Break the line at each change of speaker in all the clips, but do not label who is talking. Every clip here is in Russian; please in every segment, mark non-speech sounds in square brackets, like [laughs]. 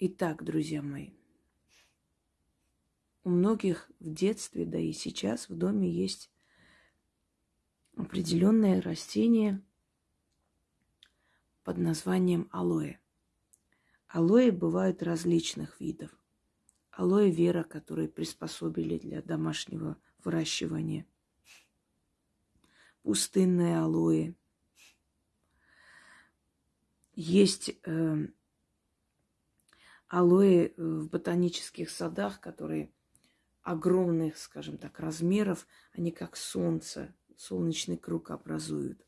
Итак, друзья мои, у многих в детстве, да и сейчас в доме есть определенное растение под названием алоэ. Алоэ бывают различных видов. Алоэ вера, которые приспособили для домашнего выращивания. Пустынное алоэ. Есть э, алоэ в ботанических садах, которые огромных, скажем так, размеров, они как солнце, солнечный круг образуют.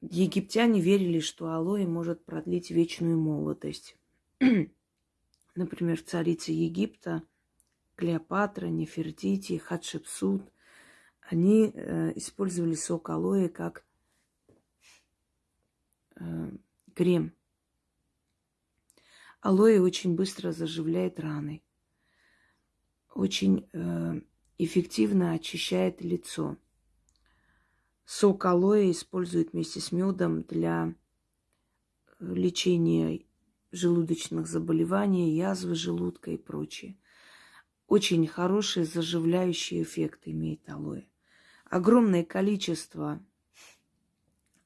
Египтяне верили, что алоэ может продлить вечную молодость. [clears throat] Например, царица Египта Клеопатра, Нефертити, Хатшепсут, они э, использовали сок алоэ как э, крем. Алоэ очень быстро заживляет раны очень э, эффективно очищает лицо. Сок алоэ используют вместе с медом для э, лечения желудочных заболеваний, язвы желудка и прочее. Очень хороший заживляющий эффект имеет алоэ. Огромное количество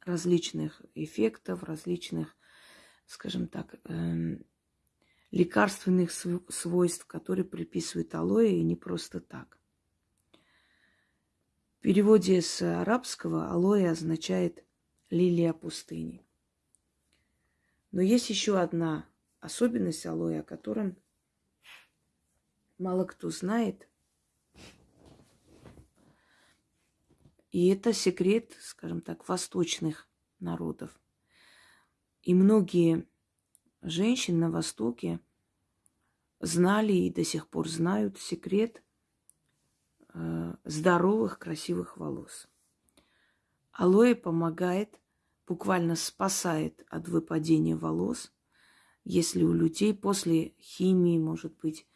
различных эффектов, различных, скажем так, эм, лекарственных свойств, которые приписывают алоэ, и не просто так. В переводе с арабского алоэ означает лилия пустыни. Но есть еще одна особенность алоэ, о котором мало кто знает. И это секрет, скажем так, восточных народов. И многие женщин на Востоке знали и до сих пор знают секрет э, здоровых, красивых волос. Алоэ помогает, буквально спасает от выпадения волос, если у людей после химии, может быть,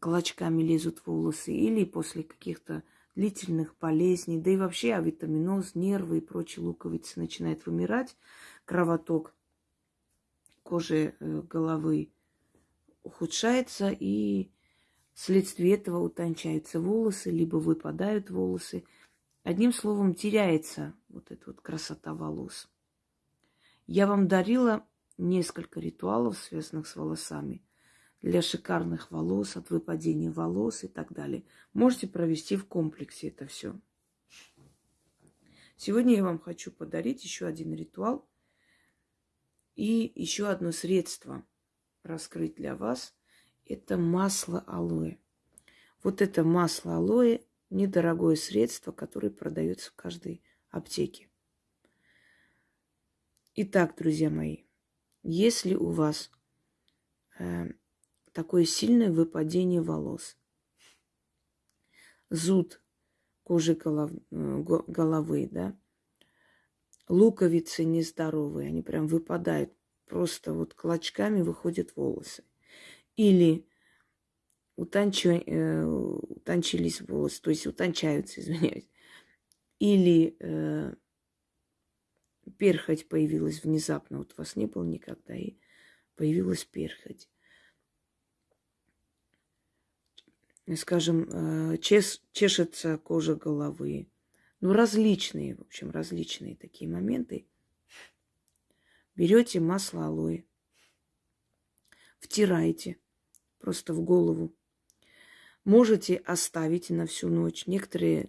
клочками лезут волосы, или после каких-то длительных болезней, да и вообще авитаминоз, нервы и прочие луковицы начинают вымирать, кровоток кожи э, головы ухудшается, и вследствие этого утончаются волосы, либо выпадают волосы. Одним словом, теряется вот эта вот красота волос. Я вам дарила несколько ритуалов, связанных с волосами, для шикарных волос, от выпадения волос и так далее. Можете провести в комплексе это все. Сегодня я вам хочу подарить еще один ритуал – и еще одно средство раскрыть для вас – это масло алоэ. Вот это масло алоэ – недорогое средство, которое продается в каждой аптеке. Итак, друзья мои, если у вас э, такое сильное выпадение волос, зуд кожи голов, э, головы, да, луковицы нездоровые, они прям выпадают, просто вот клочками выходят волосы. Или утончу, э, утончились волосы, то есть утончаются, [laughs] извиняюсь. Или э, перхоть появилась внезапно, вот вас не было никогда, и появилась перхоть. Скажем, э, чеш, чешется кожа головы, ну, различные, в общем, различные такие моменты. Берете масло алоэ, втираете просто в голову. Можете оставить на всю ночь. Некоторые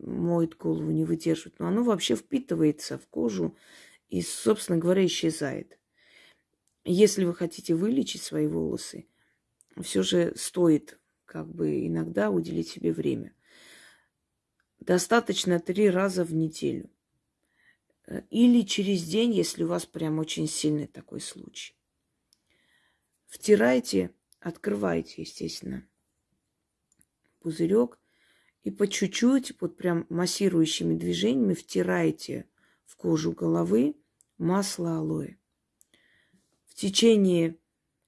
моют голову, не выдерживают. Но оно вообще впитывается в кожу и, собственно говоря, исчезает. Если вы хотите вылечить свои волосы, все же стоит как бы иногда уделить себе время – Достаточно три раза в неделю. Э, или через день, если у вас прям очень сильный такой случай. Втирайте, открывайте, естественно, пузырек. И по чуть-чуть, вот прям массирующими движениями втираете в кожу головы масло алоэ. В течение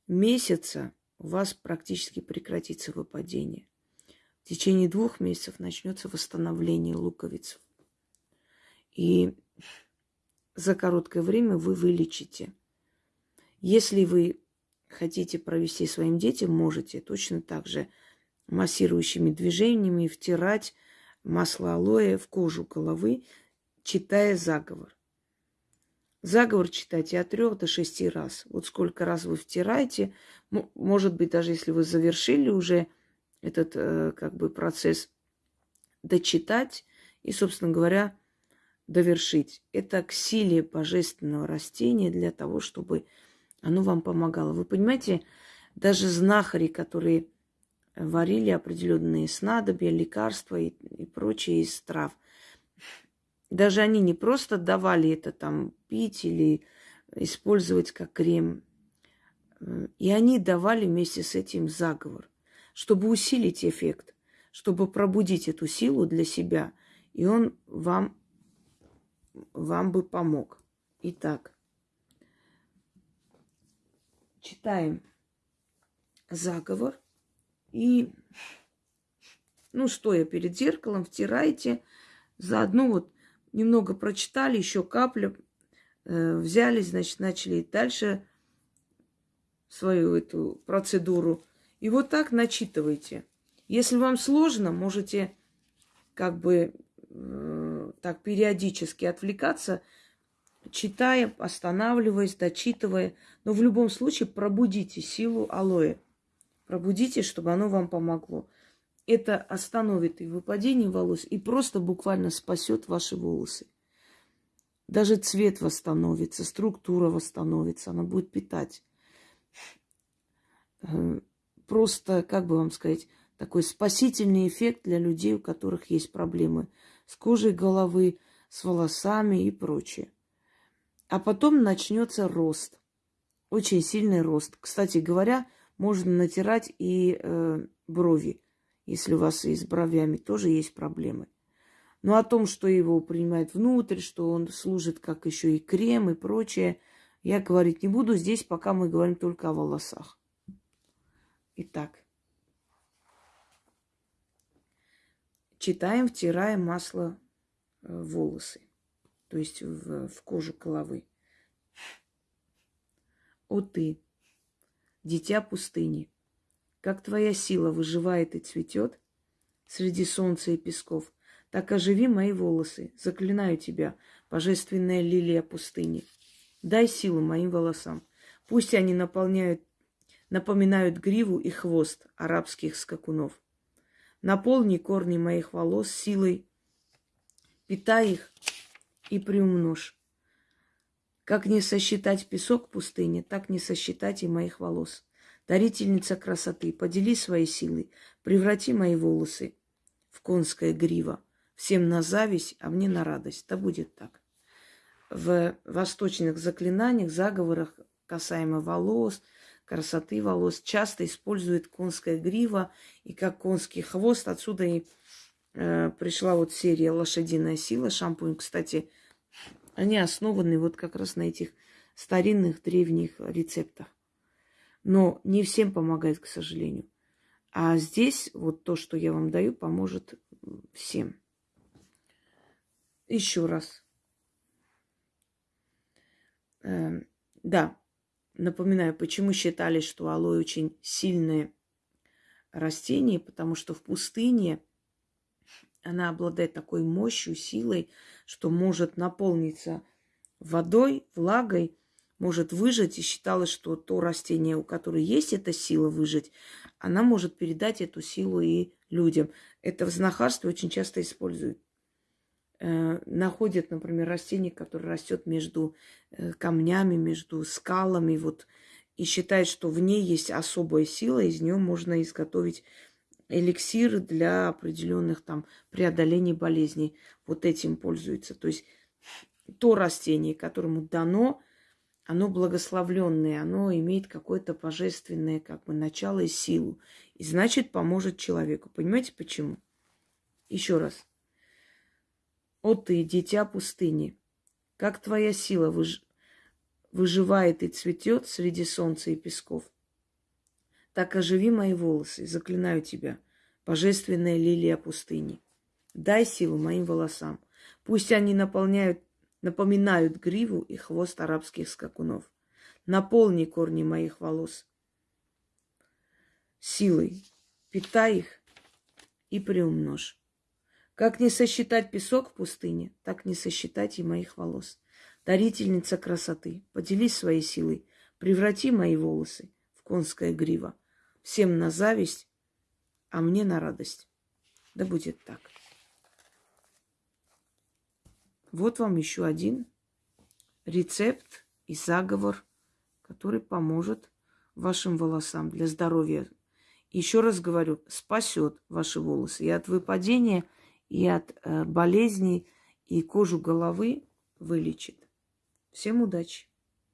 месяца у вас практически прекратится выпадение. В течение двух месяцев начнется восстановление луковиц. И за короткое время вы вылечите. Если вы хотите провести своим детям, можете точно так же массирующими движениями втирать масло алоэ в кожу головы, читая заговор. Заговор читайте от трех до шести раз. Вот сколько раз вы втираете, может быть, даже если вы завершили уже этот э, как бы процесс, дочитать и, собственно говоря, довершить. Это к силе божественного растения для того, чтобы оно вам помогало. Вы понимаете, даже знахари, которые варили определенные снадобья, лекарства и, и прочие из трав, даже они не просто давали это там пить или использовать как крем, и они давали вместе с этим заговор, чтобы усилить эффект, чтобы пробудить эту силу для себя, и он вам, вам бы помог. Итак, читаем заговор и, ну, стоя перед зеркалом, втираете, заодно вот немного прочитали, еще каплю, э, взяли, значит, начали дальше свою эту процедуру. И вот так начитывайте. Если вам сложно, можете как бы э, так периодически отвлекаться – читая, останавливаясь, дочитывая. Но в любом случае пробудите силу алоэ. Пробудите, чтобы оно вам помогло. Это остановит и выпадение волос, и просто буквально спасет ваши волосы. Даже цвет восстановится, структура восстановится, она будет питать. Просто, как бы вам сказать, такой спасительный эффект для людей, у которых есть проблемы с кожей головы, с волосами и прочее. А потом начнется рост. Очень сильный рост. Кстати говоря, можно натирать и э, брови, если у вас и с бровями тоже есть проблемы. Но о том, что его принимают внутрь, что он служит как еще и крем и прочее, я говорить не буду. Здесь пока мы говорим только о волосах. Итак, читаем, втираем масло в волосы то есть в, в кожу головы. О ты, дитя пустыни, как твоя сила выживает и цветет среди солнца и песков, так оживи мои волосы, заклинаю тебя, божественная лилия пустыни. Дай силу моим волосам, пусть они наполняют, напоминают гриву и хвост арабских скакунов. Наполни корни моих волос силой, питай их и приумножь. Как не сосчитать песок пустыни, так не сосчитать и моих волос. Дарительница красоты, подели свои силы, преврати мои волосы в конское гриво. Всем на зависть, а мне на радость. Да будет так. В восточных заклинаниях, заговорах касаемо волос, красоты волос, часто используют конское гриво и как конский хвост. Отсюда и Э, пришла вот серия «Лошадиная сила» шампунь. Кстати, они основаны вот как раз на этих старинных древних рецептах. Но не всем помогает, к сожалению. А здесь вот то, что я вам даю, поможет всем. Еще раз. Эм, да, напоминаю, почему считали, что алоэ очень сильное растение, потому что в пустыне – она обладает такой мощью, силой, что может наполниться водой, влагой, может выжать. И считалось, что то растение, у которого есть эта сила выжить, она может передать эту силу и людям. Это в знахарстве очень часто используют. Э, находят, например, растение, которое растет между э, камнями, между скалами, вот, и считают, что в ней есть особая сила, из нее можно изготовить эликсиры для определенных там преодолений болезней. Вот этим пользуются. То есть то растение, которому дано, оно благословленное, оно имеет какое-то божественное как бы начало и силу. И значит поможет человеку. Понимаете почему? Еще раз. О ты, дитя пустыни, как твоя сила выж... выживает и цветет среди солнца и песков так оживи мои волосы, заклинаю тебя, божественная лилия пустыни. Дай силу моим волосам. Пусть они наполняют, напоминают гриву и хвост арабских скакунов. Наполни корни моих волос силой, питай их и приумножь. Как не сосчитать песок в пустыне, так не сосчитать и моих волос. Дарительница красоты, поделись своей силой, преврати мои волосы в конское гриво. Всем на зависть, а мне на радость. Да будет так. Вот вам еще один рецепт и заговор, который поможет вашим волосам для здоровья. Еще раз говорю, спасет ваши волосы и от выпадения, и от э, болезней, и кожу головы вылечит. Всем удачи!